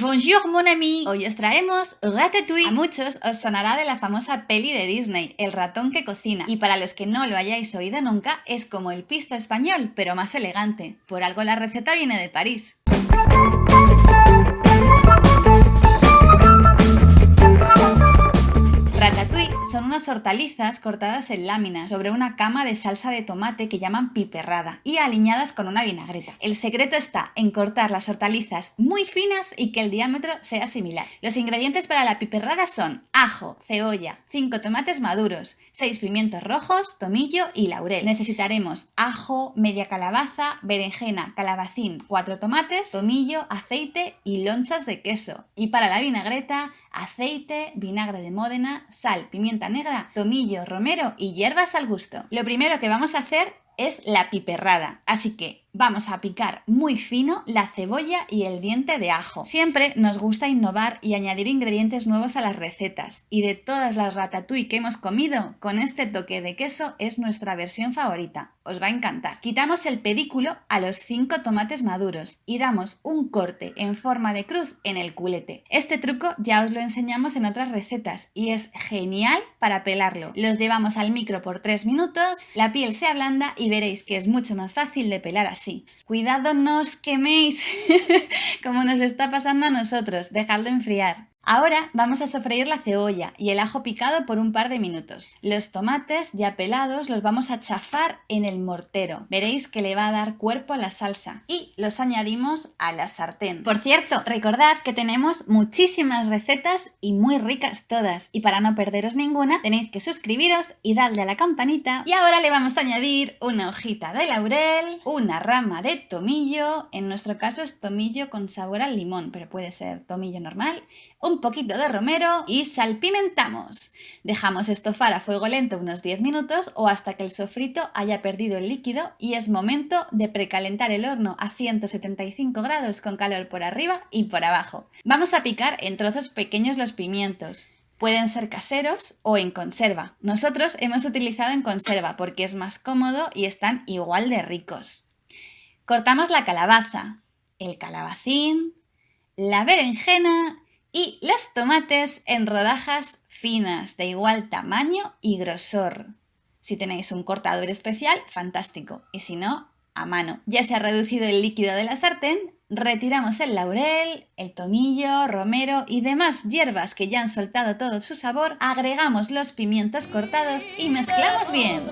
Bonjour mon ami, hoy os traemos Ratatouille. A muchos os sonará de la famosa peli de Disney, El ratón que cocina, y para los que no lo hayáis oído nunca, es como el pisto español, pero más elegante. Por algo la receta viene de París. Ratatouille son unas hortalizas cortadas en láminas sobre una cama de salsa de tomate que llaman piperrada y aliñadas con una vinagreta. El secreto está en cortar las hortalizas muy finas y que el diámetro sea similar. Los ingredientes para la piperrada son ajo, cebolla, 5 tomates maduros, 6 pimientos rojos, tomillo y laurel. Necesitaremos ajo, media calabaza, berenjena, calabacín, 4 tomates, tomillo, aceite y lonchas de queso. Y para la vinagreta, aceite, vinagre de Módena, sal, pimienta negra, tomillo, romero y hierbas al gusto. Lo primero que vamos a hacer es la piperrada, así que vamos a picar muy fino la cebolla y el diente de ajo. Siempre nos gusta innovar y añadir ingredientes nuevos a las recetas y de todas las ratatouille que hemos comido, con este toque de queso es nuestra versión favorita. Os va a encantar. Quitamos el pedículo a los 5 tomates maduros y damos un corte en forma de cruz en el culete. Este truco ya os lo enseñamos en otras recetas y es genial para pelarlo. Los llevamos al micro por 3 minutos, la piel se ablanda y veréis que es mucho más fácil de pelar así Cuidado, no os queméis, como nos está pasando a nosotros, dejadlo enfriar. Ahora vamos a sofreír la cebolla y el ajo picado por un par de minutos. Los tomates ya pelados los vamos a chafar en el mortero. Veréis que le va a dar cuerpo a la salsa. Y los añadimos a la sartén. Por cierto, recordad que tenemos muchísimas recetas y muy ricas todas. Y para no perderos ninguna, tenéis que suscribiros y darle a la campanita. Y ahora le vamos a añadir una hojita de laurel, una rama de tomillo. En nuestro caso es tomillo con sabor al limón, pero puede ser tomillo normal poquito de romero y salpimentamos. Dejamos estofar a fuego lento unos 10 minutos o hasta que el sofrito haya perdido el líquido y es momento de precalentar el horno a 175 grados con calor por arriba y por abajo. Vamos a picar en trozos pequeños los pimientos. Pueden ser caseros o en conserva. Nosotros hemos utilizado en conserva porque es más cómodo y están igual de ricos. Cortamos la calabaza, el calabacín, la berenjena y los tomates en rodajas finas de igual tamaño y grosor. Si tenéis un cortador especial, fantástico, y si no, a mano. Ya se ha reducido el líquido de la sartén, retiramos el laurel, el tomillo, romero y demás hierbas que ya han soltado todo su sabor, agregamos los pimientos cortados y mezclamos bien.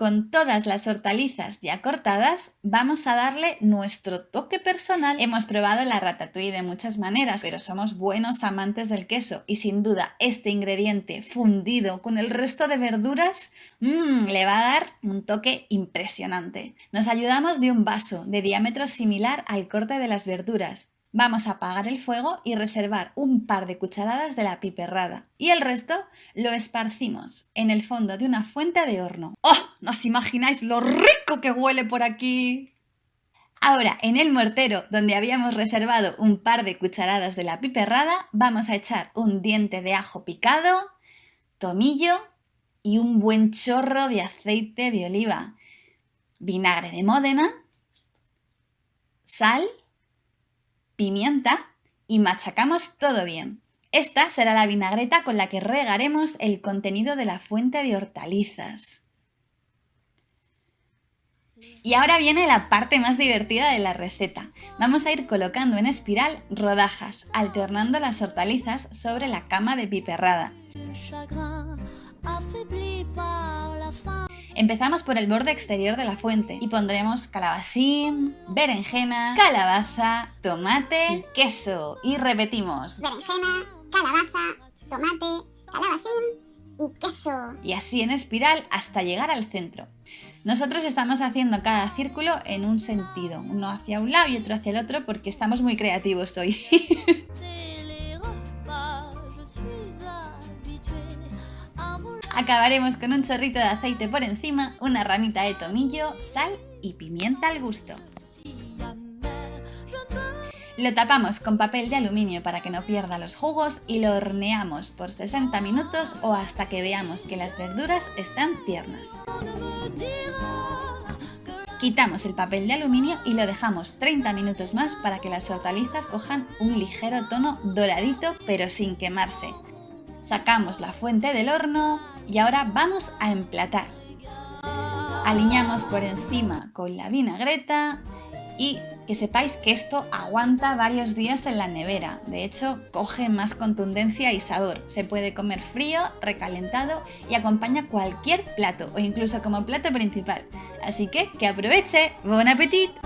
Con todas las hortalizas ya cortadas, vamos a darle nuestro toque personal. Hemos probado la ratatouille de muchas maneras, pero somos buenos amantes del queso y sin duda este ingrediente fundido con el resto de verduras mmm, le va a dar un toque impresionante. Nos ayudamos de un vaso de diámetro similar al corte de las verduras Vamos a apagar el fuego y reservar un par de cucharadas de la piperrada y el resto lo esparcimos en el fondo de una fuente de horno. ¡Oh! ¿No os imagináis lo rico que huele por aquí? Ahora, en el mortero, donde habíamos reservado un par de cucharadas de la piperrada, vamos a echar un diente de ajo picado, tomillo y un buen chorro de aceite de oliva, vinagre de Módena, sal pimienta y machacamos todo bien. Esta será la vinagreta con la que regaremos el contenido de la fuente de hortalizas. Y ahora viene la parte más divertida de la receta. Vamos a ir colocando en espiral rodajas, alternando las hortalizas sobre la cama de piperrada. Empezamos por el borde exterior de la fuente y pondremos calabacín, berenjena, calabaza, tomate y queso. Y repetimos. Berenjena, calabaza, tomate, calabacín y queso. Y así en espiral hasta llegar al centro. Nosotros estamos haciendo cada círculo en un sentido, uno hacia un lado y otro hacia el otro porque estamos muy creativos hoy. Acabaremos con un chorrito de aceite por encima, una ramita de tomillo, sal y pimienta al gusto. Lo tapamos con papel de aluminio para que no pierda los jugos y lo horneamos por 60 minutos o hasta que veamos que las verduras están tiernas. Quitamos el papel de aluminio y lo dejamos 30 minutos más para que las hortalizas cojan un ligero tono doradito pero sin quemarse. Sacamos la fuente del horno y ahora vamos a emplatar. Aliñamos por encima con la vinagreta y que sepáis que esto aguanta varios días en la nevera. De hecho, coge más contundencia y sabor. Se puede comer frío, recalentado y acompaña cualquier plato o incluso como plato principal. Así que que aproveche. ¡Buen apetito!